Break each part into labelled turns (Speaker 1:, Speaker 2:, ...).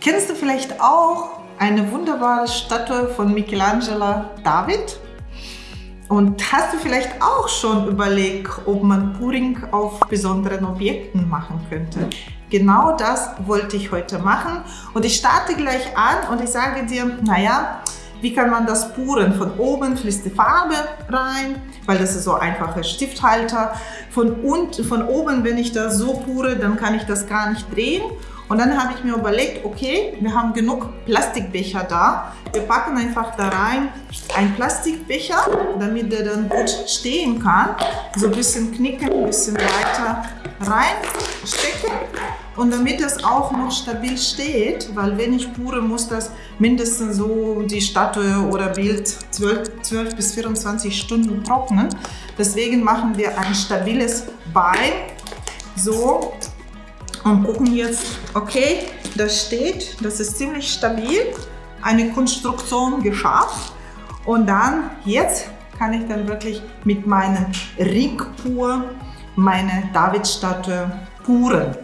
Speaker 1: Kennst du vielleicht auch eine wunderbare Statue von Michelangelo David? Und hast du vielleicht auch schon überlegt, ob man Puring auf besonderen Objekten machen könnte? Genau das wollte ich heute machen und ich starte gleich an und ich sage dir, naja, wie kann man das puren? Von oben fließt die Farbe rein, weil das ist so einfacher Stifthalter. Von, unten, von oben, wenn ich das so pure, dann kann ich das gar nicht drehen. Und dann habe ich mir überlegt, okay, wir haben genug Plastikbecher da. Wir packen einfach da rein einen Plastikbecher, damit der dann gut stehen kann. So ein bisschen knicken, ein bisschen weiter reinstecken. Und damit das auch noch stabil steht, weil wenn ich pure, muss das mindestens so die Statue oder Bild 12, 12 bis 24 Stunden trocknen. Deswegen machen wir ein stabiles Bein. So, und gucken jetzt, okay, das steht, das ist ziemlich stabil, eine Konstruktion geschafft. Und dann, jetzt kann ich dann wirklich mit meinem Ringpur meine Davidstatue puren.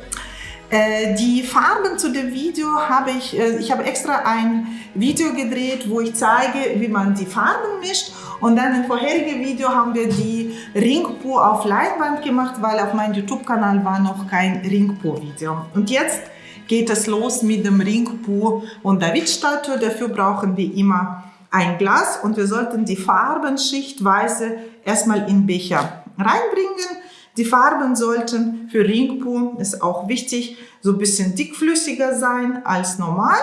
Speaker 1: Äh, die Farben zu dem Video habe ich, äh, ich habe extra ein Video gedreht, wo ich zeige, wie man die Farben mischt. Und dann im vorherigen Video haben wir die Ringpur auf Leinwand gemacht, weil auf meinem YouTube-Kanal war noch kein Ringpur-Video. Und jetzt geht es los mit dem Ringpur und David-Statue. Dafür brauchen wir immer ein Glas und wir sollten die Farben schichtweise erstmal in Becher reinbringen. Die Farben sollten für Ringpur, ist auch wichtig, so ein bisschen dickflüssiger sein als normal.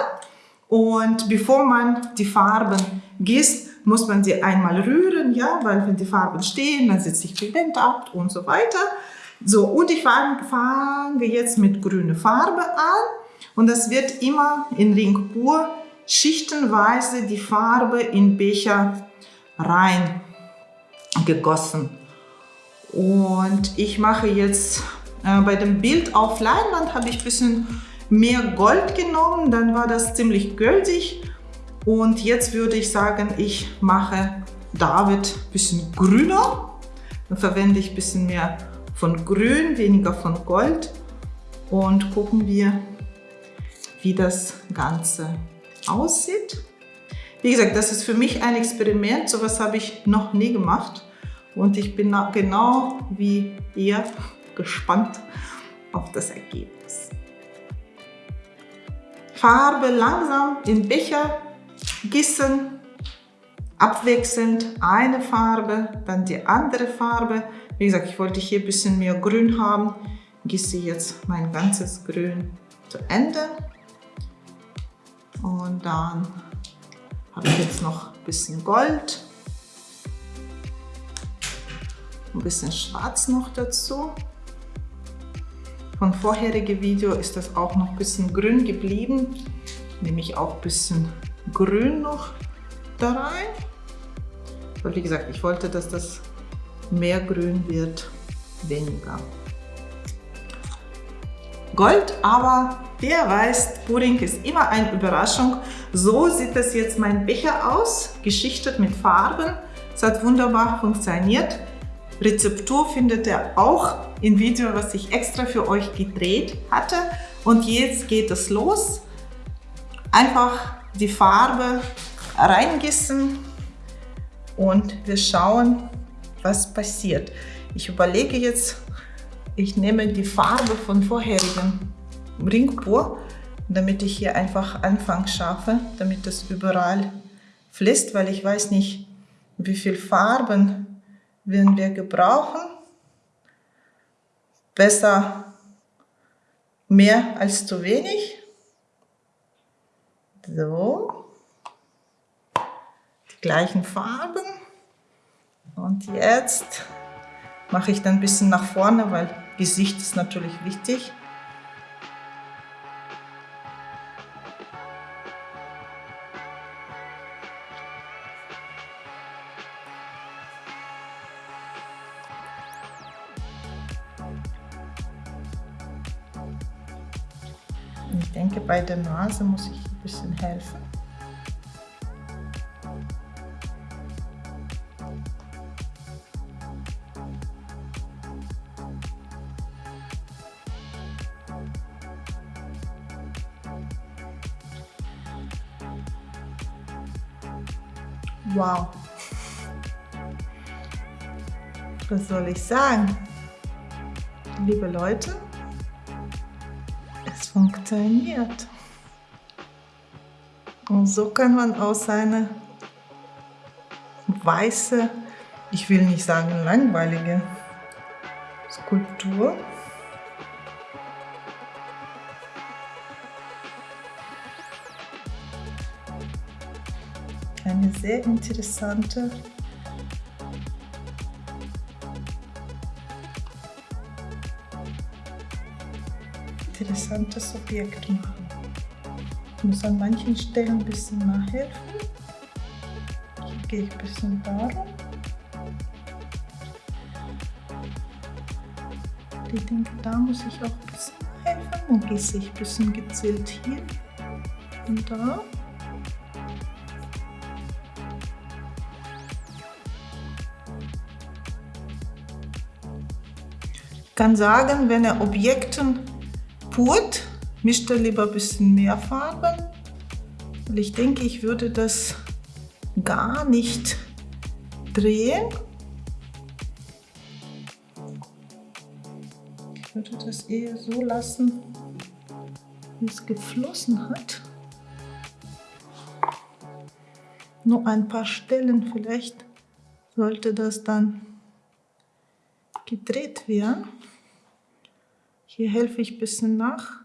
Speaker 1: Und bevor man die Farben gießt, muss man sie einmal rühren, ja, weil wenn die Farben stehen, dann setzt sich Pigment ab und so weiter. So, und ich fange jetzt mit grüner Farbe an und das wird immer in Ring pur schichtenweise die Farbe in Becher rein gegossen. Und ich mache jetzt äh, bei dem Bild auf Leinwand habe ich ein bisschen mehr Gold genommen, dann war das ziemlich gültig und jetzt würde ich sagen, ich mache David ein bisschen grüner. Dann verwende ich ein bisschen mehr von Grün, weniger von Gold. Und gucken wir, wie das Ganze aussieht. Wie gesagt, das ist für mich ein Experiment. So etwas habe ich noch nie gemacht. Und ich bin genau wie ihr gespannt auf das Ergebnis. Farbe langsam in Becher gießen, abwechselnd eine Farbe, dann die andere Farbe. Wie gesagt, ich wollte hier ein bisschen mehr Grün haben. Gieße jetzt mein ganzes Grün zu Ende. Und dann habe ich jetzt noch ein bisschen Gold. Ein bisschen Schwarz noch dazu. Von vorherigen Video ist das auch noch ein bisschen grün geblieben. Nehme ich auch ein bisschen Grün noch da rein. Weil wie gesagt, ich wollte, dass das mehr grün wird, weniger. Gold, aber wer weiß, Pudding ist immer eine Überraschung. So sieht das jetzt mein Becher aus, geschichtet mit Farben. Es hat wunderbar funktioniert. Rezeptur findet ihr auch im Video, was ich extra für euch gedreht hatte. Und jetzt geht es los. Einfach die Farbe reingießen und wir schauen, was passiert. Ich überlege jetzt, ich nehme die Farbe von vorherigen Ringpur, damit ich hier einfach Anfang schaffe, damit das überall fließt, weil ich weiß nicht, wie viel Farben werden wir gebrauchen. Besser mehr als zu wenig. So. Die gleichen Farben. Und jetzt mache ich dann ein bisschen nach vorne, weil Gesicht ist natürlich wichtig. denke, bei der Nase muss ich ein bisschen helfen. Wow. Was soll ich sagen? Liebe Leute, es funktioniert. Und so kann man aus einer weiße, ich will nicht sagen langweilige Skulptur eine sehr interessante interessantes Objekt machen. Ich muss an manchen Stellen ein bisschen nachhelfen. Hier gehe ich ein bisschen darum. Ich denke, da muss ich auch ein bisschen helfen. Dann gieße ich ein bisschen gezielt hier und da. Ich kann sagen, wenn er Objekten purt, mischt er lieber ein bisschen mehr Farben. Weil ich denke, ich würde das gar nicht drehen. Ich würde das eher so lassen, wie es geflossen hat. Nur ein paar Stellen vielleicht sollte das dann gedreht werden. Hier helfe ich ein bisschen nach.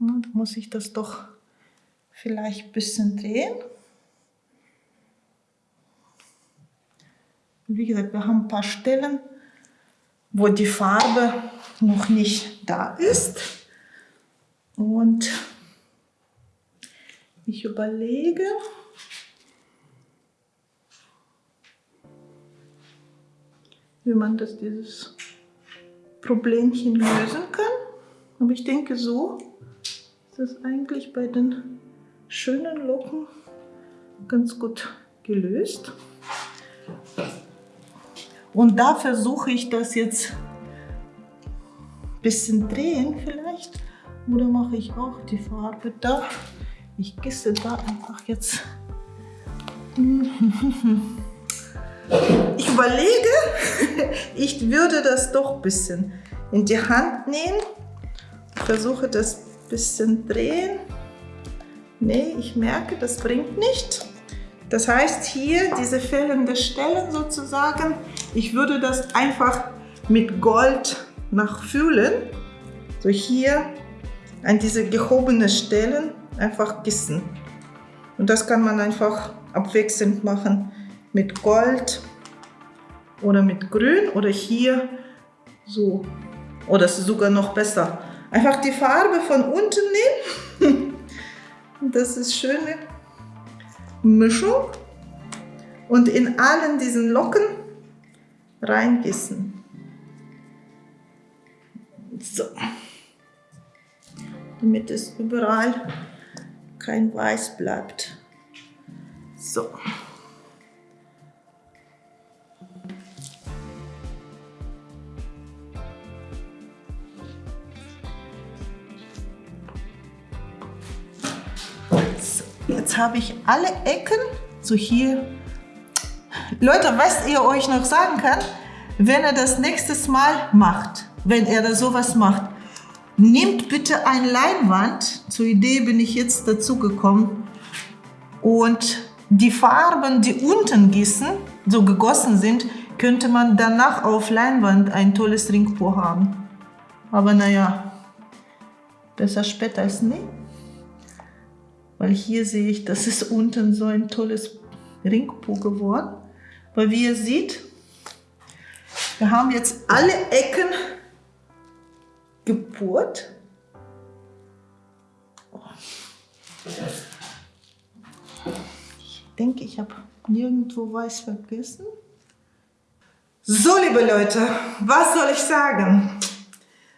Speaker 1: Na, da muss ich das doch vielleicht ein bisschen drehen. Wie gesagt, wir haben ein paar Stellen, wo die Farbe noch nicht da ist. Und ich überlege, wie man das dieses Problemchen lösen kann. Aber ich denke, so ist das eigentlich bei den schönen Locken ganz gut gelöst. Und da versuche ich das jetzt ein bisschen drehen vielleicht. Oder mache ich auch die Farbe da. Ich gieße da einfach jetzt. Ich überlege, ich würde das doch ein bisschen in die Hand nehmen. Versuche das ein bisschen drehen. Nee, ich merke, das bringt nicht. Das heißt hier diese fehlenden Stellen sozusagen, ich würde das einfach mit Gold nachfüllen. So hier an diese gehobenen Stellen einfach gießen. Und das kann man einfach abwechselnd machen mit Gold oder mit Grün oder hier so. Oder es ist sogar noch besser. Einfach die Farbe von unten nehmen. Das ist schöne Mischung. Und in allen diesen Locken reingießen. So. Damit es überall kein Weiß bleibt. So. Jetzt habe ich alle Ecken, so hier. Leute, was ihr euch noch sagen kann, wenn er das nächstes Mal macht, wenn er da sowas macht, nehmt bitte ein Leinwand, zur Idee bin ich jetzt dazu gekommen, und die Farben, die unten gießen, so gegossen sind, könnte man danach auf Leinwand ein tolles Ringpo haben. Aber naja, besser später als nie weil hier sehe ich, das ist unten so ein tolles Ringpo geworden. Weil wie ihr seht, wir haben jetzt alle Ecken gebohrt. Ich denke, ich habe nirgendwo weiß vergessen. So, liebe Leute, was soll ich sagen?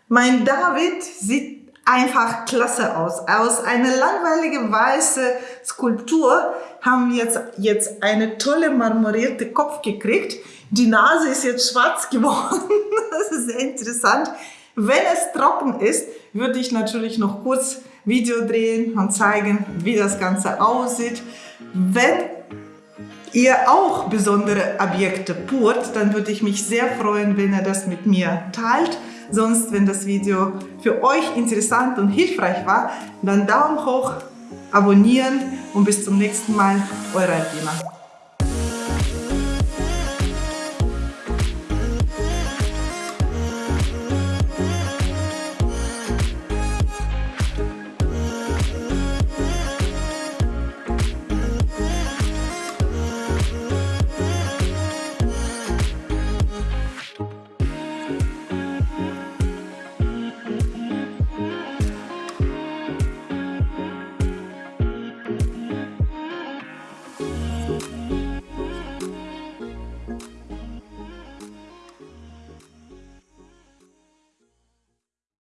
Speaker 1: Mein David sieht einfach klasse aus. Aus einer langweiligen weißen Skulptur haben wir jetzt, jetzt eine tolle marmorierte Kopf gekriegt. Die Nase ist jetzt schwarz geworden. Das ist sehr interessant. Wenn es trocken ist, würde ich natürlich noch kurz Video drehen und zeigen, wie das Ganze aussieht. Wenn ihr auch besondere Objekte purt, dann würde ich mich sehr freuen, wenn ihr das mit mir teilt. Sonst, wenn das Video für euch interessant und hilfreich war, dann Daumen hoch, abonnieren und bis zum nächsten Mal, eure Alpina.